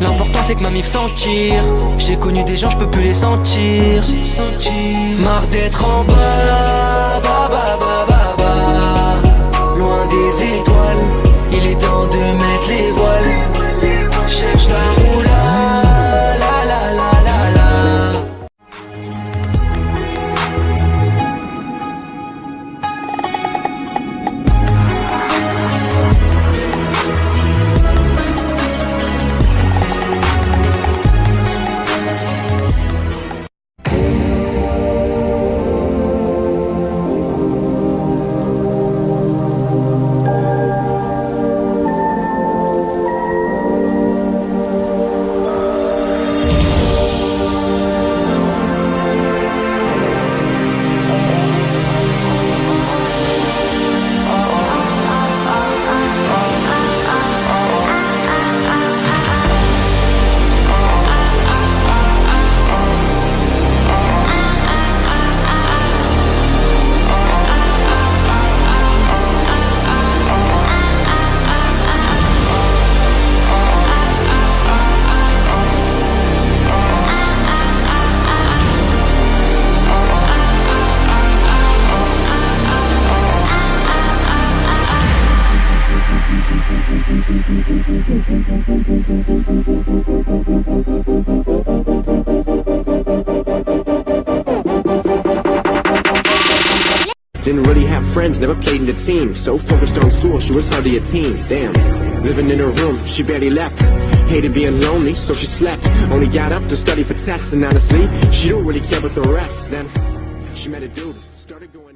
L'important c'est que ma mif s'en tire. J'ai connu des gens, je peux plus les sentir. Marre d'être en bas, bas. Loin des étoiles, il est temps de mettre les voiles Didn't really have friends, never played in the team. So focused on school, she was hardly a teen. Damn. Living in her room, she barely left. Hated being lonely, so she slept. Only got up to study for tests, and honestly, she don't really care about the rest. Then she met a dude, started going.